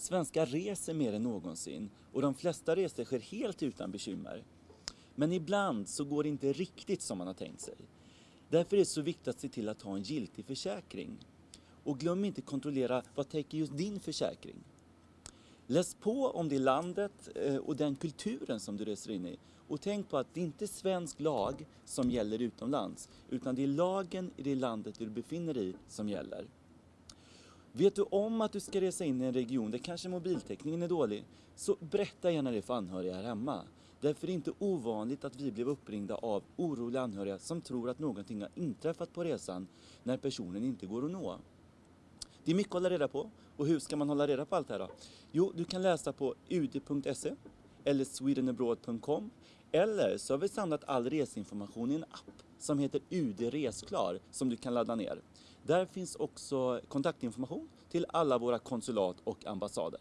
Svenskar reser mer än någonsin och de flesta resor sker helt utan bekymmer. Men ibland så går det inte riktigt som man har tänkt sig. Därför är det så viktigt att se till att ha en giltig försäkring. Och glöm inte kontrollera vad täcker just din försäkring. Läs på om det landet eh, och den kulturen som du reser in i. Och tänk på att det inte är svensk lag som gäller utomlands, utan det är lagen i det landet du befinner dig i som gäller. Vet du om att du ska resa in i en region där kanske mobiltäckningen är dålig, så berätta gärna det för anhöriga här hemma. Därför är det inte ovanligt att vi blev uppringda av oroliga anhöriga som tror att någonting har inträffat på resan när personen inte går att nå. Det är mycket att hålla reda på. Och hur ska man hålla reda på allt det här då? Jo, du kan läsa på ud.se eller swedenabroad.com eller så har vi samlat all reseinformation i en app som heter UD Resklar som du kan ladda ner. Där finns också kontaktinformation till alla våra konsulat och ambassader.